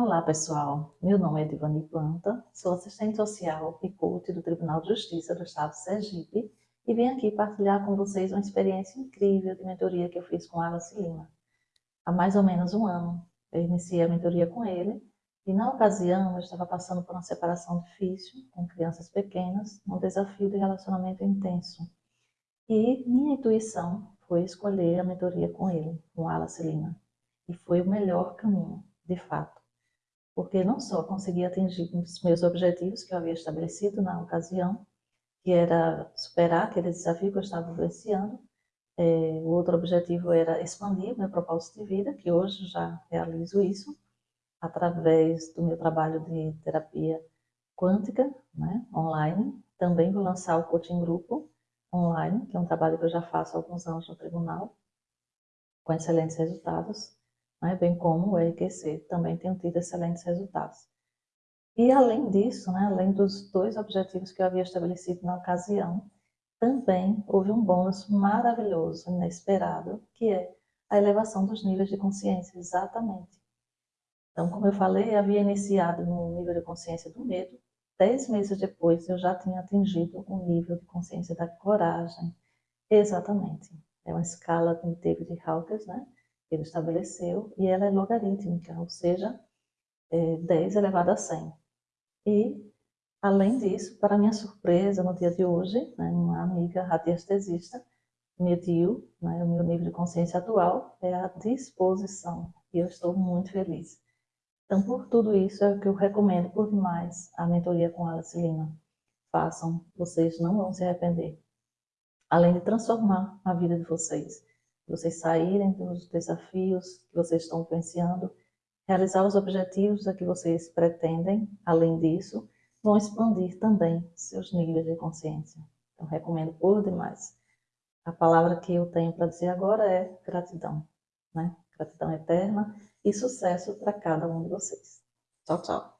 Olá pessoal, meu nome é Divani Planta, sou assistente social e coach do Tribunal de Justiça do Estado de Sergipe e vim aqui partilhar com vocês uma experiência incrível de mentoria que eu fiz com Alice Lima. Há mais ou menos um ano eu iniciei a mentoria com ele e na ocasião eu estava passando por uma separação difícil com crianças pequenas, um desafio de relacionamento intenso. E minha intuição foi escolher a mentoria com ele, com Alice Lima. E foi o melhor caminho, de fato porque não só consegui atingir os meus objetivos que eu havia estabelecido na ocasião, que era superar aquele desafio que eu estava vivenciando, é, o outro objetivo era expandir meu propósito de vida, que hoje já realizo isso, através do meu trabalho de terapia quântica, né, online. Também vou lançar o coaching grupo online, que é um trabalho que eu já faço há alguns anos no tribunal, com excelentes resultados né, bem como o EQC, também tenho tido excelentes resultados. E além disso, né, além dos dois objetivos que eu havia estabelecido na ocasião, também houve um bônus maravilhoso, inesperado, que é a elevação dos níveis de consciência, exatamente. Então, como eu falei, eu havia iniciado no nível de consciência do medo, dez meses depois eu já tinha atingido o nível de consciência da coragem, exatamente. É uma escala de David Hawkins, né? Ele estabeleceu, e ela é logarítmica, ou seja, é 10 elevado a 100. E, além disso, para minha surpresa, no dia de hoje, né, uma amiga radiestesista mediu né, o meu nível de consciência atual, é a disposição, e eu estou muito feliz. Então, por tudo isso, é o que eu recomendo por demais a mentoria com Alice Lima. Façam, vocês não vão se arrepender. Além de transformar a vida de vocês, vocês saírem dos desafios que vocês estão vivenciando, realizar os objetivos a que vocês pretendem, além disso, vão expandir também seus níveis de consciência. Então, recomendo por demais. A palavra que eu tenho para dizer agora é gratidão. Né? Gratidão eterna e sucesso para cada um de vocês. Tchau, tchau.